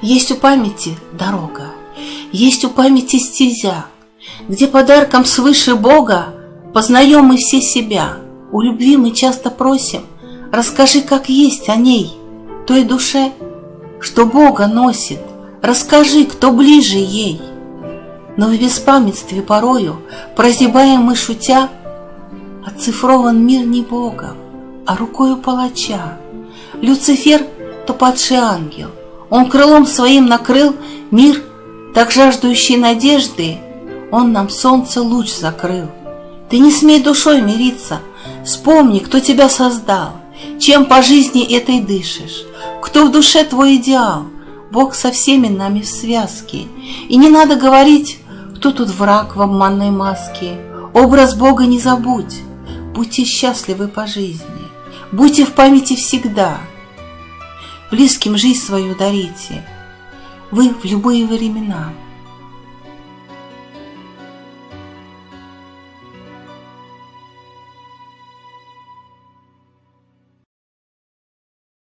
Есть у памяти дорога, есть у памяти стезя, Где подарком свыше Бога Познаем мы все себя. У любви мы часто просим, Расскажи, как есть о ней, той душе, Что Бога носит, расскажи, кто ближе ей. Но в беспамятстве порою, Прозябаем мы шутя, Оцифрован мир не Богом, а рукою палача. Люцифер — то падший ангел, он крылом своим накрыл мир, так жаждущий надежды, Он нам солнце луч закрыл. Ты не смей душой мириться, вспомни, кто тебя создал, Чем по жизни этой дышишь, кто в душе твой идеал. Бог со всеми нами в связке, и не надо говорить, кто тут враг в обманной маске. Образ Бога не забудь, будьте счастливы по жизни, будьте в памяти всегда — близким жизнь свою дарите, вы в любые времена –